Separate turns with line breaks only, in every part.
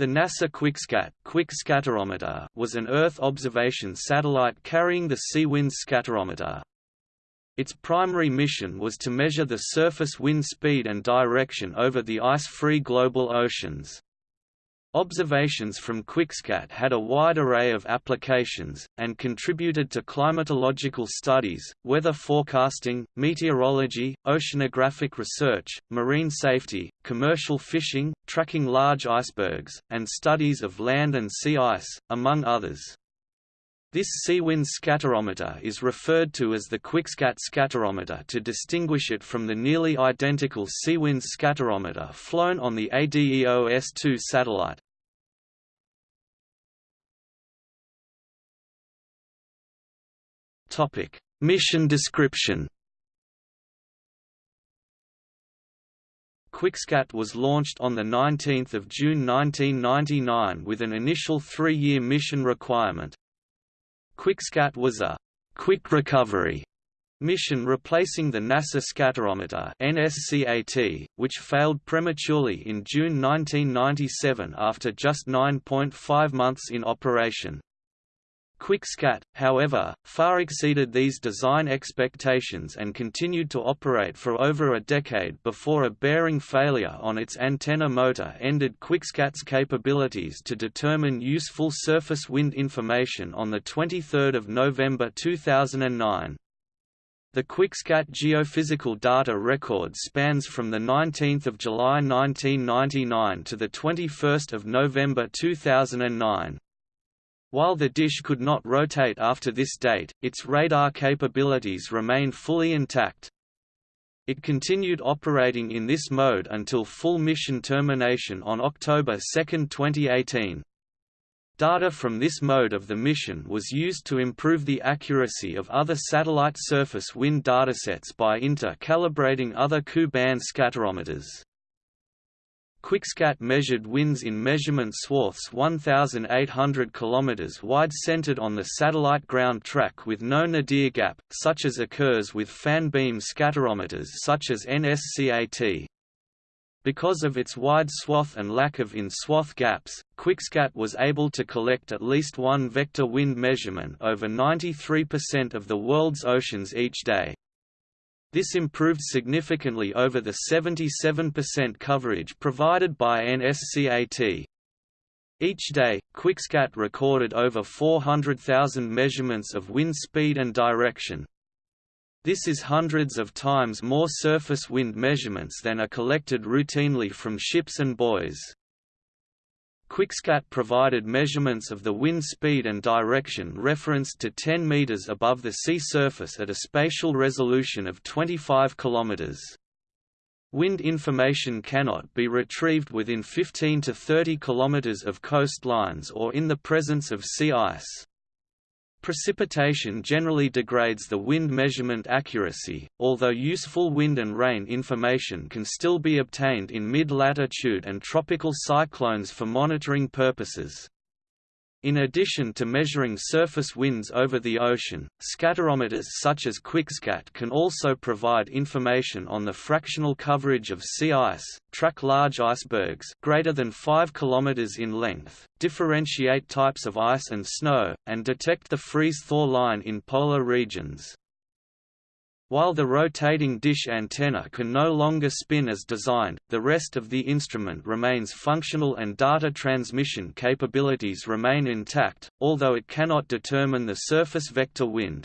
The NASA QuikSCAT Quick Scatterometer was an Earth observation satellite carrying the Sea-Wind Scatterometer. Its primary mission was to measure the surface wind speed and direction over the ice-free global oceans. Observations from QuikSCAT had a wide array of applications, and contributed to climatological studies, weather forecasting, meteorology, oceanographic research, marine safety, commercial fishing, tracking large icebergs, and studies of land and sea ice, among others. This Sea-Wind scatterometer is referred to as the QuikSCAT scatterometer to distinguish it from the nearly identical Sea-Wind scatterometer flown on the ADEO S2 satellite. Topic: Mission description QuikSCAT was launched on 19 June 1999 with an initial three-year mission requirement. QuikSCAT was a «quick recovery» mission replacing the NASA Scatterometer NSCAT, which failed prematurely in June 1997 after just 9.5 months in operation. QuikSCAT, however, far exceeded these design expectations and continued to operate for over a decade before a bearing failure on its antenna motor ended QuikSCAT's capabilities to determine useful surface wind information on 23 November 2009. The QuikSCAT geophysical data record spans from 19 July 1999 to 21 November 2009. While the dish could not rotate after this date, its radar capabilities remained fully intact. It continued operating in this mode until full mission termination on October 2, 2018. Data from this mode of the mission was used to improve the accuracy of other satellite surface wind datasets by inter-calibrating other Ku-band scatterometers. QuikSCAT measured winds in measurement swaths 1,800 km wide centered on the satellite ground track with no nadir gap, such as occurs with fan beam scatterometers such as NSCAT. Because of its wide swath and lack of in-swath gaps, QuikSCAT was able to collect at least one vector wind measurement over 93% of the world's oceans each day. This improved significantly over the 77% coverage provided by NSCAT. Each day, QuikSCAT recorded over 400,000 measurements of wind speed and direction. This is hundreds of times more surface wind measurements than are collected routinely from ships and buoys. QuikSCAT provided measurements of the wind speed and direction referenced to 10 meters above the sea surface at a spatial resolution of 25 kilometers. Wind information cannot be retrieved within 15 to 30 kilometers of coastlines or in the presence of sea ice. Precipitation generally degrades the wind measurement accuracy, although useful wind and rain information can still be obtained in mid-latitude and tropical cyclones for monitoring purposes. In addition to measuring surface winds over the ocean, scatterometers such as QuikSCAT can also provide information on the fractional coverage of sea ice, track large icebergs greater than 5 km in length, differentiate types of ice and snow, and detect the freeze-thaw line in polar regions. While the rotating dish antenna can no longer spin as designed, the rest of the instrument remains functional and data transmission capabilities remain intact, although it cannot determine the surface vector wind.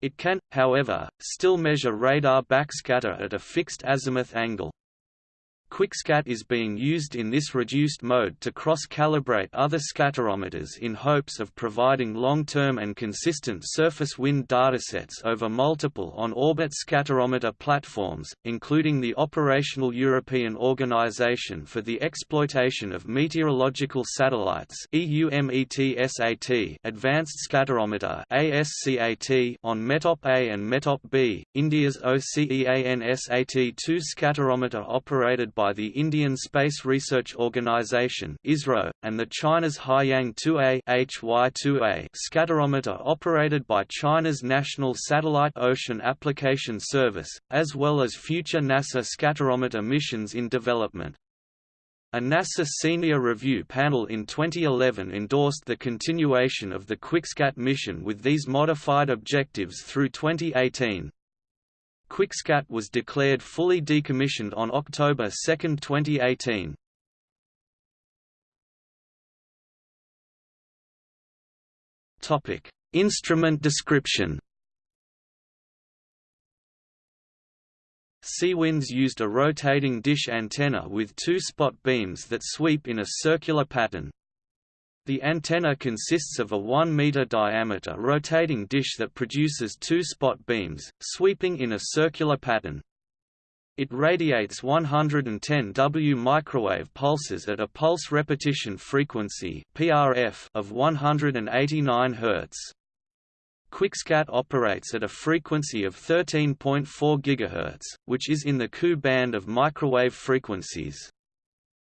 It can, however, still measure radar backscatter at a fixed azimuth angle. QuikSCAT is being used in this reduced mode to cross-calibrate other scatterometers in hopes of providing long-term and consistent surface wind datasets over multiple on-orbit scatterometer platforms, including the operational European Organization for the Exploitation of Meteorological Satellites Advanced Scatterometer on METOP A and METOP B, India's OCEANSAT-2 scatterometer operated by by the Indian Space Research Organisation (ISRO) and the China's Haiyang 2A (HY2A) scatterometer operated by China's National Satellite Ocean Application Service, as well as future NASA scatterometer missions in development. A NASA Senior Review panel in 2011 endorsed the continuation of the QuikSCAT mission with these modified objectives through 2018. QuikSCAT was declared fully decommissioned on October 2, 2018. Topic: Instrument description. Seawinds used a rotating dish antenna with two spot beams that sweep in a circular pattern. The antenna consists of a 1 meter diameter rotating dish that produces two spot beams, sweeping in a circular pattern. It radiates 110 W microwave pulses at a pulse repetition frequency (PRF) of 189 Hz. QuikSCAT operates at a frequency of 13.4 GHz, which is in the Ku band of microwave frequencies.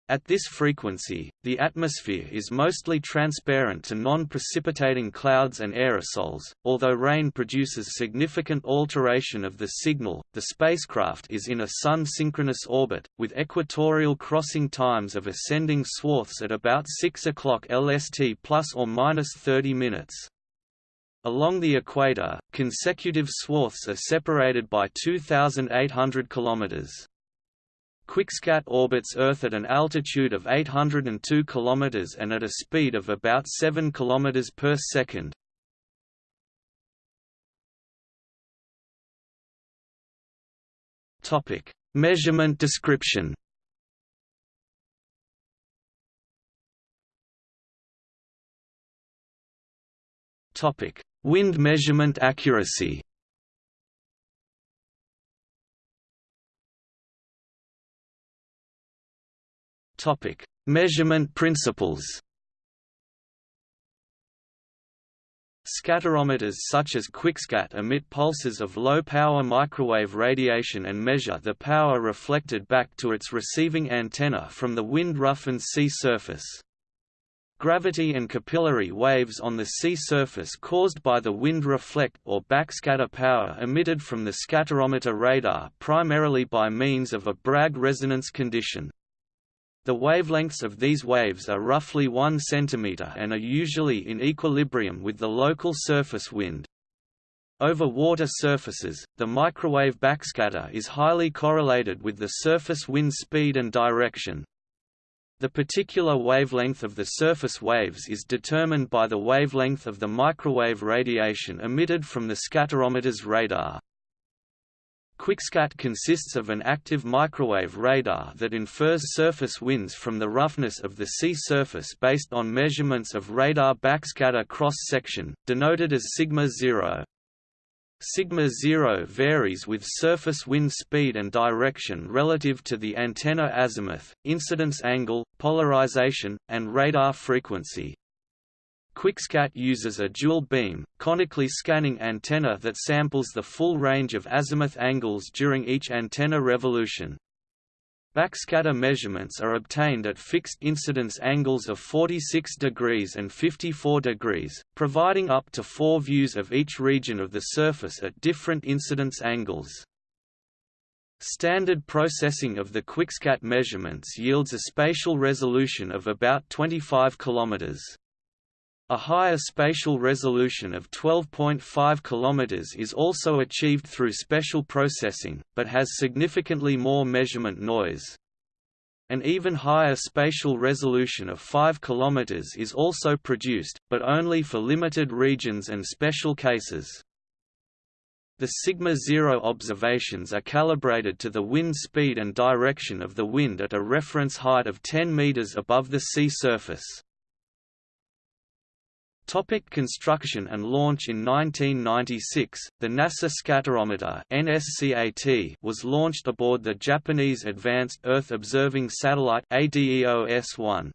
At this frequency, the atmosphere is mostly transparent to non-precipitating clouds and aerosols. Although rain produces significant alteration of the signal, the spacecraft is in a sun-synchronous orbit, with equatorial crossing times of ascending swaths at about 6 o'clock LST plus or minus 30 minutes. Along the equator, consecutive swaths are separated by 2,800 km. QuikSCAT orbits Earth at an altitude of 802 km and at a speed of about 7 km per second. Measurement description. Wind measurement accuracy Topic: Measurement principles. Scatterometers such as QuikSCAT emit pulses of low-power microwave radiation and measure the power reflected back to its receiving antenna from the wind-roughened sea surface. Gravity and capillary waves on the sea surface caused by the wind reflect or backscatter power emitted from the scatterometer radar primarily by means of a Bragg resonance condition. The wavelengths of these waves are roughly 1 cm and are usually in equilibrium with the local surface wind. Over water surfaces, the microwave backscatter is highly correlated with the surface wind speed and direction. The particular wavelength of the surface waves is determined by the wavelength of the microwave radiation emitted from the scatterometer's radar. QuikSCAT consists of an active microwave radar that infers surface winds from the roughness of the sea surface based on measurements of radar backscatter cross-section, denoted as sigma 0. Sigma 0 varies with surface wind speed and direction relative to the antenna azimuth, incidence angle, polarization, and radar frequency. QuikSCAT uses a dual-beam, conically scanning antenna that samples the full range of azimuth angles during each antenna revolution. Backscatter measurements are obtained at fixed incidence angles of 46 degrees and 54 degrees, providing up to four views of each region of the surface at different incidence angles. Standard processing of the QuikSCAT measurements yields a spatial resolution of about 25 km. A higher spatial resolution of 12.5 km is also achieved through special processing, but has significantly more measurement noise. An even higher spatial resolution of 5 km is also produced, but only for limited regions and special cases. The sigma-zero observations are calibrated to the wind speed and direction of the wind at a reference height of 10 meters above the sea surface. Topic construction and launch In 1996, the NASA Scatterometer NSCAT was launched aboard the Japanese Advanced Earth Observing Satellite ADEO-S1.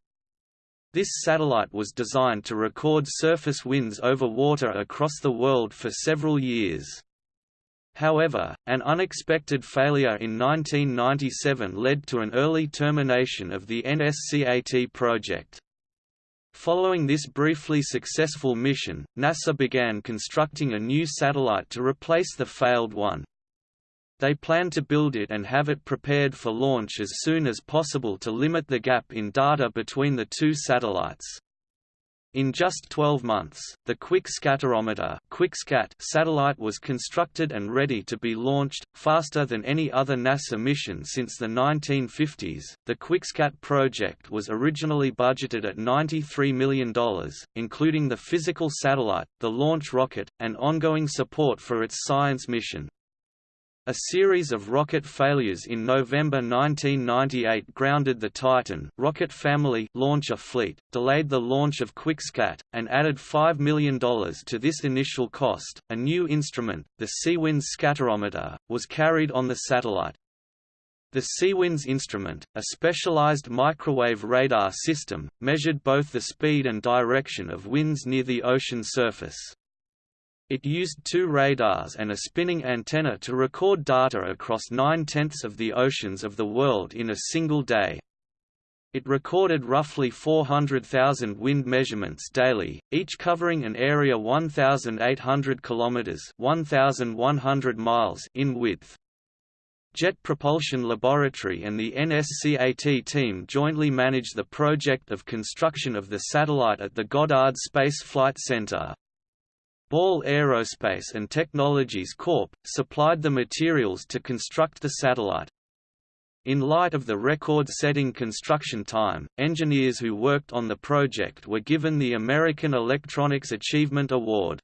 This satellite was designed to record surface winds over water across the world for several years. However, an unexpected failure in 1997 led to an early termination of the NSCAT project. Following this briefly successful mission, NASA began constructing a new satellite to replace the failed one. they plan to build it and have it prepared for launch as soon as possible to limit the gap in data between the two satellites. In just 12 months, the Quick Scatterometer QuikSCAT satellite was constructed and ready to be launched, faster than any other NASA mission since the 1950s. The QuikSCAT project was originally budgeted at $93 million, including the physical satellite, the launch rocket, and ongoing support for its science mission. A series of rocket failures in November 1998 grounded the Titan rocket family launcher fleet, delayed the launch of QuikSCAT, and added $5 million to this initial cost. A new instrument, the Seawinds Scatterometer, was carried on the satellite. The Seawinds instrument, a specialized microwave radar system, measured both the speed and direction of winds near the ocean surface. It used two radars and a spinning antenna to record data across nine-tenths of the oceans of the world in a single day. It recorded roughly 400,000 wind measurements daily, each covering an area 1,800 kilometers (1,100 miles) in width. Jet Propulsion Laboratory and the NSCAT team jointly manage the project of construction of the satellite at the Goddard Space Flight Center. Ball Aerospace and Technologies Corp. supplied the materials to construct the satellite. In light of the record-setting construction time, engineers who worked on the project were given the American Electronics Achievement Award.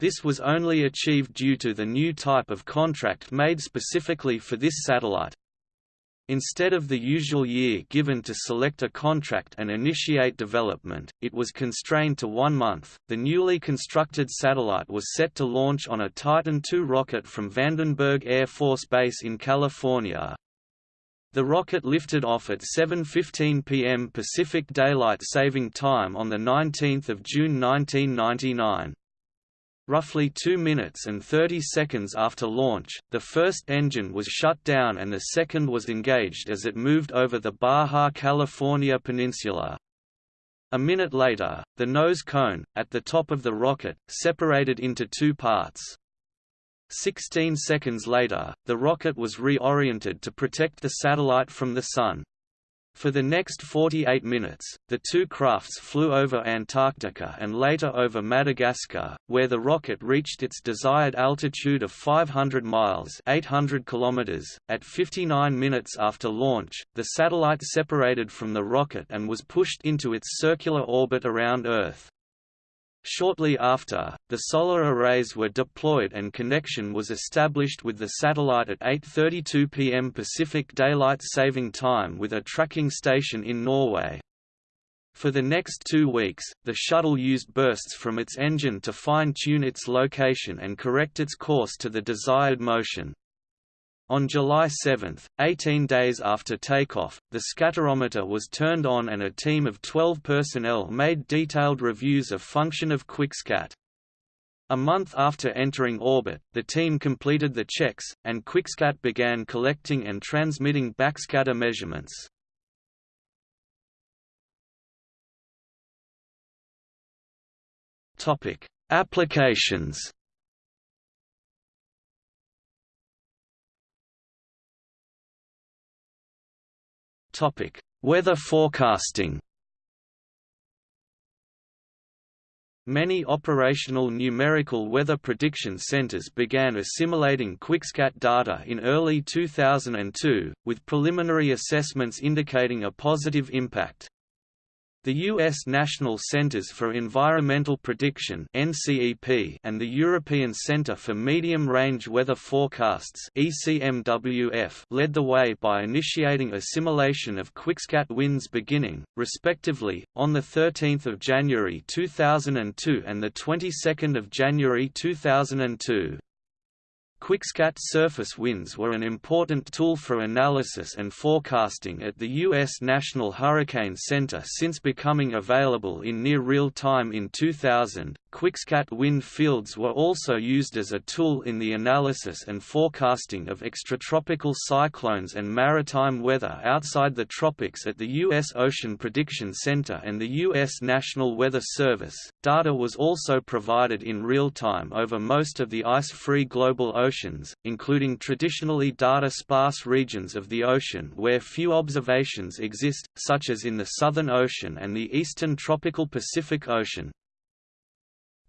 This was only achieved due to the new type of contract made specifically for this satellite. Instead of the usual year given to select a contract and initiate development, it was constrained to one month. The newly constructed satellite was set to launch on a Titan II rocket from Vandenberg Air Force Base in California. The rocket lifted off at 7.15 p.m. Pacific Daylight Saving Time on 19 June 1999. Roughly 2 minutes and 30 seconds after launch, the first engine was shut down and the second was engaged as it moved over the Baja California peninsula. A minute later, the nose cone, at the top of the rocket, separated into two parts. Sixteen seconds later, the rocket was reoriented to protect the satellite from the Sun. For the next 48 minutes, the two crafts flew over Antarctica and later over Madagascar, where the rocket reached its desired altitude of 500 miles 800 kilometers. .At 59 minutes after launch, the satellite separated from the rocket and was pushed into its circular orbit around Earth. Shortly after, the solar arrays were deployed and connection was established with the satellite at 8.32 pm Pacific Daylight Saving Time with a tracking station in Norway. For the next two weeks, the shuttle used bursts from its engine to fine-tune its location and correct its course to the desired motion. On July 7, 18 days after takeoff, the scatterometer was turned on and a team of 12 personnel made detailed reviews of function of QuikSCAT. A month after entering orbit, the team completed the checks, and QuikSCAT began collecting and transmitting backscatter measurements. Applications Topic: Weather forecasting. Many operational numerical weather prediction centers began assimilating QuikSCAT data in early 2002, with preliminary assessments indicating a positive impact. The U.S. National Centers for Environmental Prediction and the European Centre for Medium-Range Weather Forecasts led the way by initiating assimilation of QuikSCAT winds beginning, respectively, on the 13th of January 2002 and the 22nd of January 2002. QuikSCAT surface winds were an important tool for analysis and forecasting at the U.S. National Hurricane Center since becoming available in near real time in 2000. QuikSCAT wind fields were also used as a tool in the analysis and forecasting of extratropical cyclones and maritime weather outside the tropics at the U.S. Ocean Prediction Center and the U.S. National Weather Service. Data was also provided in real time over most of the ice-free global oceans, including traditionally data-sparse regions of the ocean where few observations exist, such as in the Southern Ocean and the eastern tropical Pacific Ocean.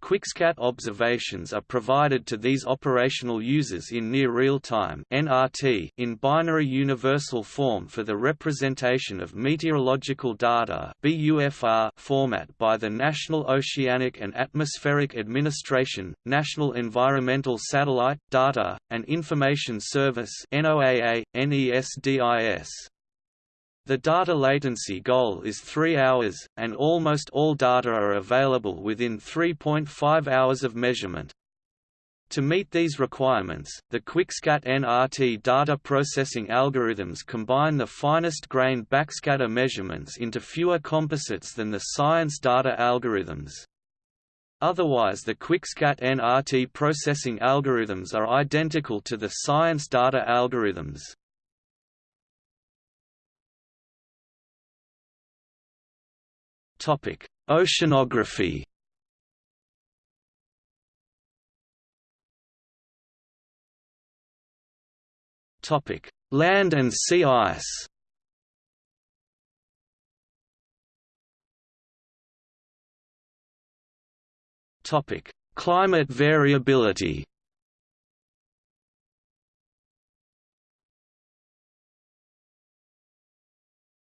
QuikSCAT observations are provided to these operational users in near real-time in binary universal form for the representation of meteorological data format by the National Oceanic and Atmospheric Administration, National Environmental Satellite Data and Information Service (NOAA, NESDIS). The data latency goal is 3 hours, and almost all data are available within 3.5 hours of measurement. To meet these requirements, the QuikSCAT NRT data processing algorithms combine the finest grained backscatter measurements into fewer composites than the science data algorithms. Otherwise the QuikSCAT NRT processing algorithms are identical to the science data algorithms. Topic: Oceanography. Topic: Land and sea ice. Topic: Climate variability.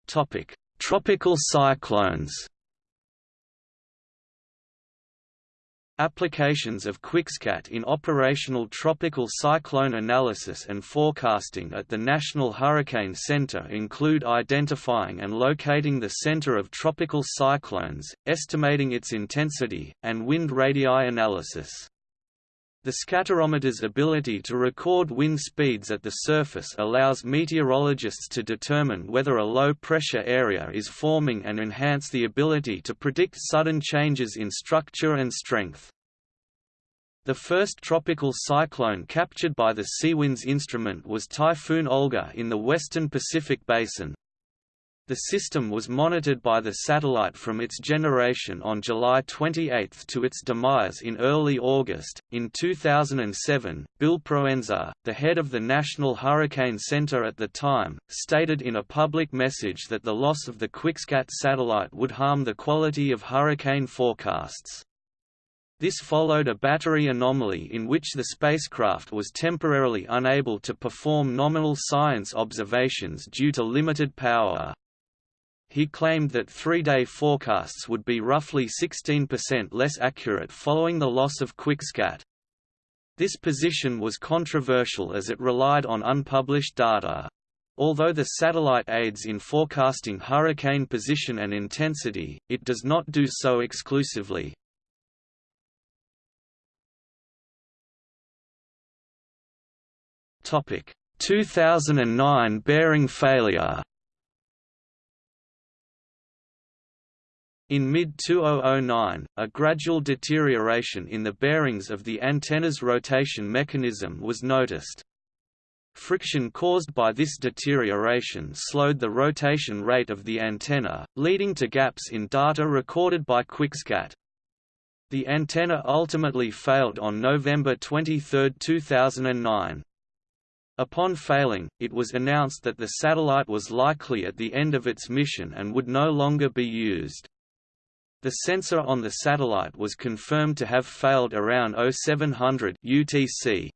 Topic: Tropical cyclones. Applications of QuikSCAT in operational tropical cyclone analysis and forecasting at the National Hurricane Center include identifying and locating the center of tropical cyclones, estimating its intensity, and wind radii analysis. The scatterometer's ability to record wind speeds at the surface allows meteorologists to determine whether a low-pressure area is forming and enhance the ability to predict sudden changes in structure and strength. The first tropical cyclone captured by the Seawinds instrument was Typhoon Olga in the western Pacific Basin, the system was monitored by the satellite from its generation on July 28 to its demise in early August. In 2007, Bill Proenza, the head of the National Hurricane Center at the time, stated in a public message that the loss of the QuikSCAT satellite would harm the quality of hurricane forecasts. This followed a battery anomaly in which the spacecraft was temporarily unable to perform nominal science observations due to limited power he claimed that three-day forecasts would be roughly 16% less accurate following the loss of QuikSCAT. This position was controversial as it relied on unpublished data. Although the satellite aids in forecasting hurricane position and intensity, it does not do so exclusively. Topic: 2009 bearing failure. In mid-2009, a gradual deterioration in the bearings of the antenna's rotation mechanism was noticed. Friction caused by this deterioration slowed the rotation rate of the antenna, leading to gaps in data recorded by QuikSCAT. The antenna ultimately failed on November 23, 2009. Upon failing, it was announced that the satellite was likely at the end of its mission and would no longer be used. The sensor on the satellite was confirmed to have failed around 0700 UTC.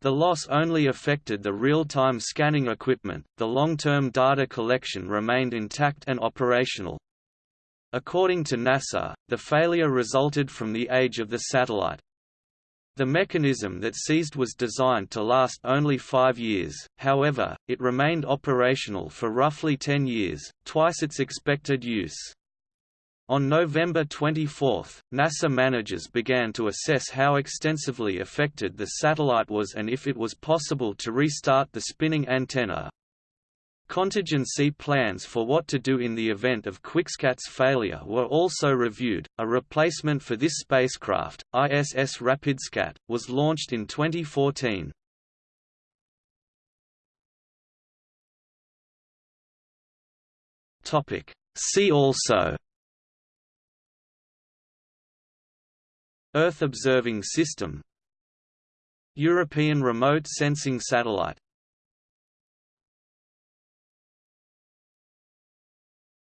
The loss only affected the real-time scanning equipment, the long-term data collection remained intact and operational. According to NASA, the failure resulted from the age of the satellite. The mechanism that seized was designed to last only five years, however, it remained operational for roughly 10 years, twice its expected use. On November 24, NASA managers began to assess how extensively affected the satellite was and if it was possible to restart the spinning antenna. Contingency plans for what to do in the event of QuikSCAT's failure were also reviewed. A replacement for this spacecraft, ISS RapidScat, was launched in 2014. Topic: See also Earth Observing System European Remote Sensing Satellite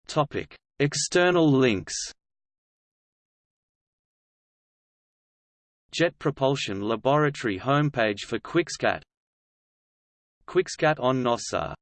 Topic: External links. Jet Propulsion Laboratory homepage for QuikSCAT. QuikSCAT on NASA